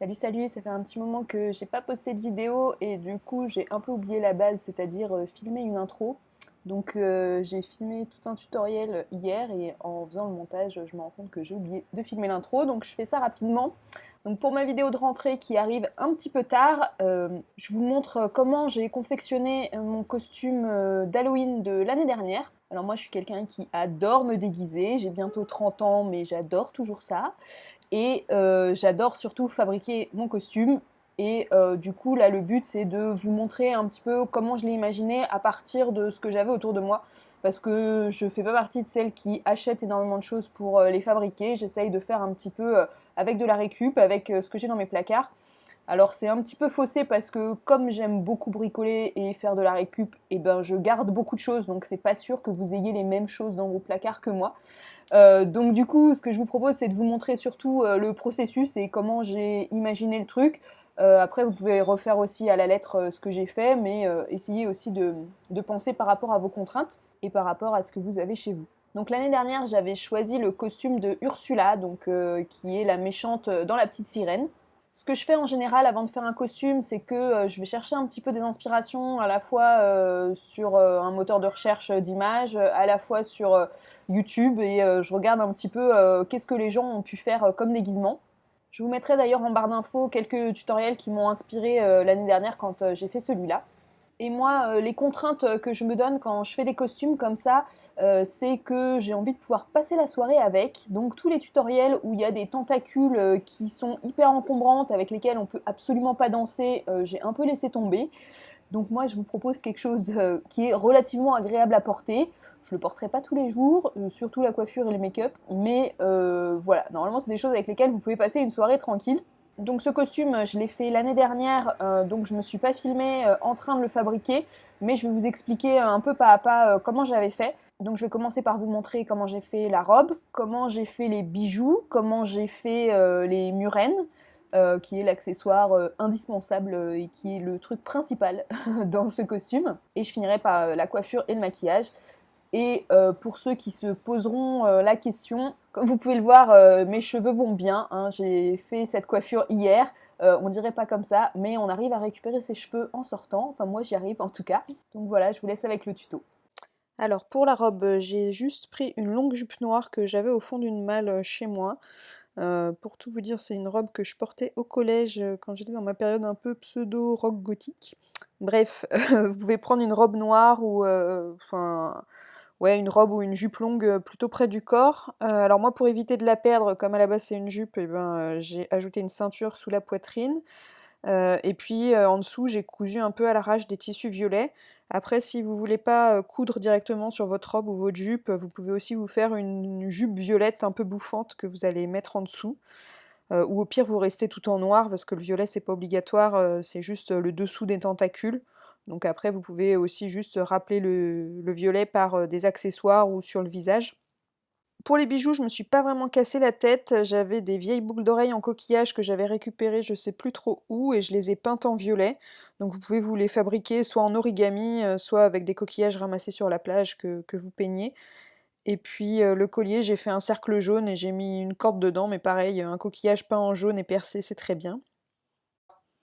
Salut salut, ça fait un petit moment que j'ai pas posté de vidéo et du coup j'ai un peu oublié la base, c'est-à-dire euh, filmer une intro. Donc euh, j'ai filmé tout un tutoriel hier et en faisant le montage je me rends compte que j'ai oublié de filmer l'intro donc je fais ça rapidement. Donc pour ma vidéo de rentrée qui arrive un petit peu tard, euh, je vous montre comment j'ai confectionné mon costume d'Halloween de l'année dernière. Alors moi je suis quelqu'un qui adore me déguiser, j'ai bientôt 30 ans mais j'adore toujours ça. Et euh, j'adore surtout fabriquer mon costume. Et euh, du coup, là, le but, c'est de vous montrer un petit peu comment je l'ai imaginé à partir de ce que j'avais autour de moi. Parce que je fais pas partie de celles qui achètent énormément de choses pour euh, les fabriquer. J'essaye de faire un petit peu avec de la récup, avec ce que j'ai dans mes placards. Alors c'est un petit peu faussé parce que comme j'aime beaucoup bricoler et faire de la récup, eh ben je garde beaucoup de choses, donc c'est pas sûr que vous ayez les mêmes choses dans vos placards que moi. Euh, donc du coup, ce que je vous propose, c'est de vous montrer surtout euh, le processus et comment j'ai imaginé le truc. Euh, après, vous pouvez refaire aussi à la lettre ce que j'ai fait, mais essayez aussi de, de, penser par rapport à vos contraintes et par rapport à ce que vous avez chez vous. Donc l'année dernière, j'avais choisi le costume de Ursula, donc, qui est la méchante dans La Petite Sirène. Ce que je fais en général avant de faire un costume, c'est que euh, je vais chercher un petit peu des inspirations à la fois euh, sur euh, un moteur de recherche d'images, à la fois sur YouTube, et je regarde un petit peu qu'est-ce que les gens ont pu faire comme déguisement. Je vous mettrai d'ailleurs en barre d'infos quelques tutoriels qui m'ont inspiré l'année dernière quand j'ai fait celui-là. Et moi, euh, les contraintes euh, que je me donne quand je fais des costumes comme ça, euh, c'est que j'ai envie de pouvoir passer la soirée avec. Donc tous les tutoriels où il y a des tentacules qui sont hyper encombrantes, avec lesquels on peut absolument pas danser, j'ai un peu laissé tomber. Donc moi, je vous propose quelque chose qui est relativement agréable à porter. Je le porterai pas tous les jours, surtout la coiffure et le make-up, mais voilà, normalement c'est des choses avec lesquelles vous pouvez passer une soirée tranquille. Donc ce costume, je l'ai fait l'année dernière, euh, donc je ne me suis pas filmée euh, en train de le fabriquer, mais je vais vous expliquer euh, un peu pas à pas comment j'avais fait. Donc je vais commencer par vous montrer comment j'ai fait la robe, comment j'ai fait les bijoux, comment j'ai fait les murènes, qui est l'accessoire indispensable et qui est le truc principal dans ce costume. Et je finirai par la coiffure et le maquillage. Et euh, pour ceux qui se poseront euh, la question, comme vous pouvez le voir, euh, mes cheveux vont bien. Hein. J'ai fait cette coiffure hier. on dirait pas comme ça, mais on arrive à récupérer ses cheveux en sortant. Enfin, moi, j'y arrive en tout cas. Donc voilà, je vous laisse avec le tuto. Alors pour la robe, j'ai juste pris une longue jupe noire que j'avais au fond d'une malle chez moi. pour tout vous dire, c'est une robe que je portais au collège quand j'étais dans ma période un peu pseudo-rock gothique. Bref, vous pouvez prendre une robe noire ou enfin ouais, une robe ou une jupe longue euh, plutôt près du corps. Euh, alors moi, pour éviter de la perdre, comme à la base c'est une jupe, eh ben, euh, j'ai ajouté une ceinture sous la poitrine. et puis en dessous, j'ai cousu un peu à l'arrache des tissus violets. Après, si vous voulez pas coudre directement sur votre robe ou votre jupe, vous pouvez aussi vous faire une jupe violette un peu bouffante que vous allez mettre en dessous. ou au pire, vous restez tout en noir parce que le violet, c'est pas obligatoire, c'est juste le dessous des tentacules. Donc après, vous pouvez aussi juste rappeler le, violet par euh, des accessoires ou sur le visage. Pour les bijoux, je me suis pas vraiment cassé la tête. J'avais des vieilles boucles d'oreilles en coquillage que j'avais récupérées je sais plus trop où et je les ai peintes en violet. Donc vous pouvez vous les fabriquer soit en origami, euh, soit avec des coquillages ramassés sur la plage que, vous peignez. Et puis euh, le collier, j'ai fait un cercle jaune et j'ai mis une corde dedans, mais pareil, un coquillage peint en jaune et percé, c'est très bien.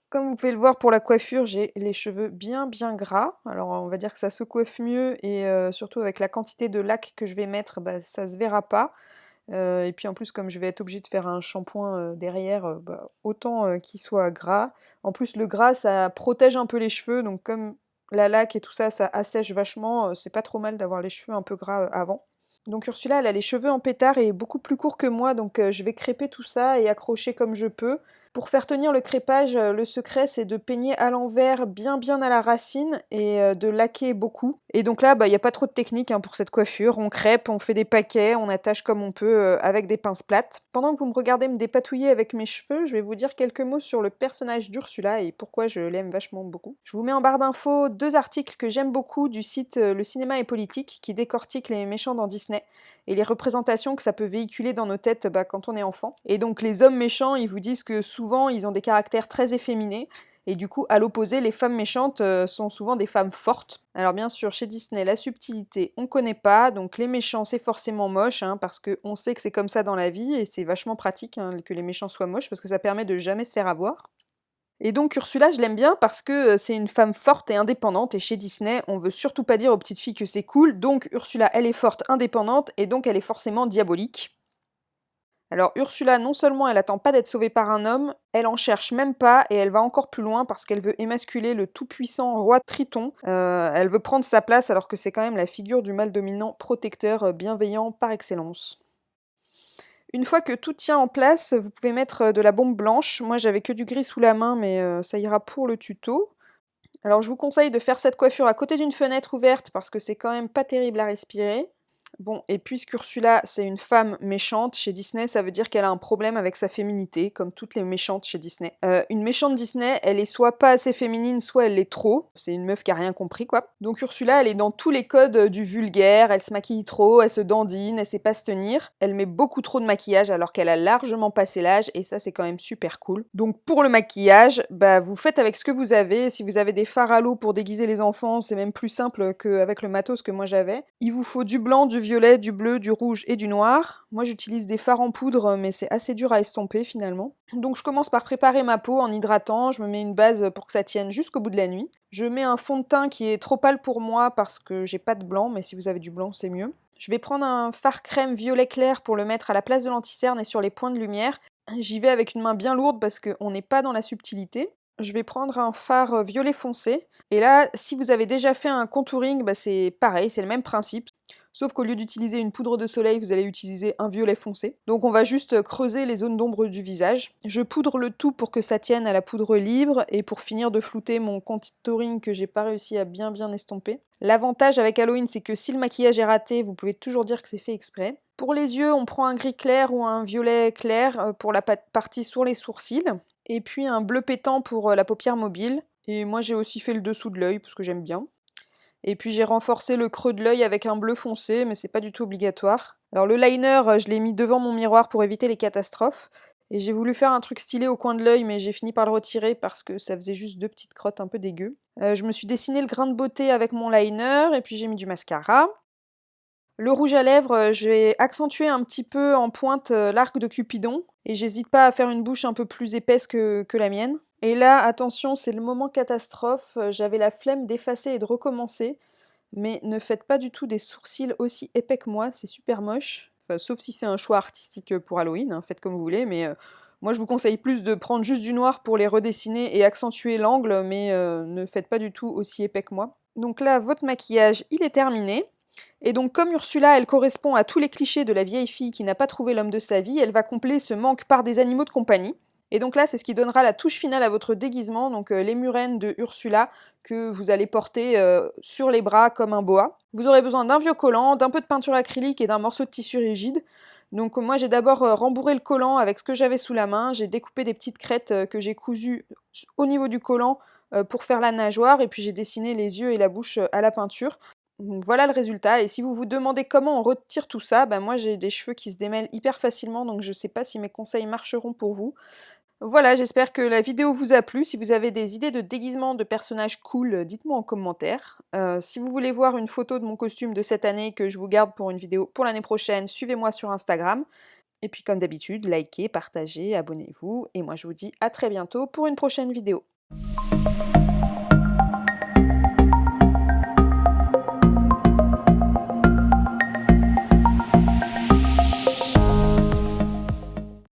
Comme vous pouvez le voir pour la coiffure, j'ai les cheveux bien bien gras. Alors on va dire que ça se coiffe mieux et euh, surtout avec la quantité de lac que je vais mettre, bah, ça se verra pas. Euh, et puis en plus comme je vais être obligée de faire un shampoing euh, derrière, bah, autant qu'il soit gras. En plus le gras ça protège un peu les cheveux, donc comme la laque et tout ça, ça assèche vachement, c'est pas trop mal d'avoir les cheveux un peu gras avant. Donc Ursula, elle a les cheveux en pétard et beaucoup plus courts que moi, donc je vais crêper tout ça et accrocher comme je peux. Pour faire tenir le crépage, euh, le secret c'est de peigner à l'envers bien bien à la racine et euh, de laquer beaucoup. Et donc là, bah, il n'y a pas trop de technique hein, pour cette coiffure. On crêpe, on fait des paquets, on attache comme on peut euh, avec des pinces plates. Pendant que vous me regardez me dépatouiller avec mes cheveux, je vais vous dire quelques mots sur le personnage d'Ursula et pourquoi je l'aime vachement beaucoup. Je vous mets en barre d'infos deux articles que j'aime beaucoup du site Le cinéma et politique qui décortique les méchants dans Disney et les représentations que ça peut véhiculer dans nos têtes bah, quand on est enfant. Et donc les hommes méchants, ils vous disent que souvent ils ont des caractères très efféminés. Et du coup, à l'opposé, les femmes méchantes euh, sont souvent des femmes fortes. Alors bien sûr, chez Disney, la subtilité, on connaît pas, donc les méchants, c'est forcément moche, hein, parce qu'on sait que c'est comme ça dans la vie, et c'est vachement pratique hein, que les méchants soient moches, parce que ça permet de jamais se faire avoir. Et donc Ursula, je l'aime bien parce que euh, c'est une femme forte et indépendante, et chez Disney, on veut surtout pas dire aux petites filles que c'est cool, donc Ursula, elle est forte, indépendante, et donc elle est forcément diabolique. Alors Ursula, non seulement elle attend pas d'être sauvée par un homme, elle en cherche même pas et elle va encore plus loin parce qu'elle veut émasculer le tout-puissant roi Triton. Euh, elle veut prendre sa place alors que c'est quand même la figure du mal dominant protecteur euh, bienveillant par excellence. Une fois que tout tient en place, vous pouvez mettre euh, de la bombe blanche. Moi j'avais que du gris sous la main mais ça ira pour le tuto. Alors je vous conseille de faire cette coiffure à côté d'une fenêtre ouverte parce que c'est quand même pas terrible à respirer. Bon, et puisqu'Ursula, c'est une femme méchante, chez Disney, ça veut dire qu'elle a un problème avec sa féminité, comme toutes les méchantes chez Disney. Euh, une méchante Disney, elle est soit pas assez féminine, soit elle l'est trop. C'est une meuf qui a rien compris, quoi. Donc Ursula, elle est dans tous les codes du vulgaire, elle se maquille trop, elle se dandine, elle sait pas se tenir. Elle met beaucoup trop de maquillage alors qu'elle a largement passé l'âge, et ça, c'est quand même super cool. Donc pour le maquillage, bah vous faites avec ce que vous avez. Si vous avez des fards à l'eau pour déguiser les enfants, c'est même plus simple qu'avec le matos que moi j'avais. Il vous faut du blanc, du violet, du bleu, du rouge et du noir. Moi j'utilise des fards en poudre mais c'est assez dur à estomper finalement. Donc je commence par préparer ma peau en hydratant, je me mets une base pour que ça tienne jusqu'au bout de la nuit. Je mets un fond de teint qui est trop pâle pour moi parce que j'ai pas de blanc mais si vous avez du blanc c'est mieux. Je vais prendre un fard crème violet clair pour le mettre à la place de l'anticerne et sur les points de lumière. J'y vais avec une main bien lourde parce qu'on n'est pas dans la subtilité. Je vais prendre un fard violet foncé. Et là, si vous avez déjà fait un contouring, bah c'est pareil, c'est le même principe. Sauf qu'au lieu d'utiliser une poudre de soleil, vous allez utiliser un violet foncé. Donc on va juste creuser les zones d'ombre du visage. Je poudre le tout pour que ça tienne à la poudre libre et pour finir de flouter mon contouring que j'ai pas réussi à bien bien estomper. L'avantage avec Halloween, c'est que si le maquillage est raté, vous pouvez toujours dire que c'est fait exprès. Pour les yeux, on prend un gris clair ou un violet clair euh, pour la partie sur les sourcils. Et puis un bleu pétant pour euh, la paupière mobile. Et moi j'ai aussi fait le dessous de l'œil parce que j'aime bien. Et puis j'ai renforcé le creux de l'œil avec un bleu foncé, mais c'est pas du tout obligatoire. Alors le liner, euh, je l'ai mis devant mon miroir pour éviter les catastrophes. Et j'ai voulu faire un truc stylé au coin de l'œil, mais j'ai fini par le retirer parce que ça faisait juste deux petites crottes un peu dégueu. Euh, je me suis dessiné le grain de beauté avec mon liner, et puis j'ai mis du mascara. Le rouge à lèvres, euh, je vais accentuer un petit peu en pointe l'arc de Cupidon, et j'hésite pas à faire une bouche un peu plus épaisse que la mienne. Et là, attention, c'est le moment catastrophe. Euh, j'avais la flemme d'effacer et de recommencer. Mais ne faites pas du tout des sourcils aussi épais que moi, c'est super moche. sauf si c'est un choix artistique pour Halloween, hein, faites comme vous voulez, mais euh, moi je vous conseille plus de prendre juste du noir pour les redessiner et accentuer l'angle, mais euh, ne faites pas du tout aussi épais que moi. Donc là, votre maquillage, il est terminé. Et donc comme Ursula, elle correspond à tous les clichés de la vieille fille qui n'a pas trouvé l'homme de sa vie, elle va combler ce manque par des animaux de compagnie. Et donc là, c'est ce qui donnera la touche finale à votre déguisement, donc euh, les murènes de Ursula que vous allez porter euh, sur les bras comme un boa. Vous aurez besoin d'un vieux collant, d'un peu de peinture acrylique et d'un morceau de tissu rigide. Donc moi j'ai d'abord euh, rembourré le collant avec ce que j'avais sous la main, j'ai découpé des petites crêtes que j'ai cousues au niveau du collant pour faire la nageoire et puis j'ai dessiné les yeux et la bouche à la peinture. Voilà le résultat et si vous vous demandez comment on retire tout ça, ben moi j'ai des cheveux qui se démêlent hyper facilement donc je ne sais pas si mes conseils marcheront pour vous. Voilà, j'espère que la vidéo vous a plu. Si vous avez des idées de déguisement de personnages cool, euh, dites-moi en commentaire. Euh, si vous voulez voir une photo de mon costume de cette année que je vous garde pour une vidéo pour l'année prochaine, suivez-moi sur Instagram. Et puis comme d'habitude, likez, partagez, abonnez-vous. Et moi je vous dis à très bientôt pour une prochaine vidéo.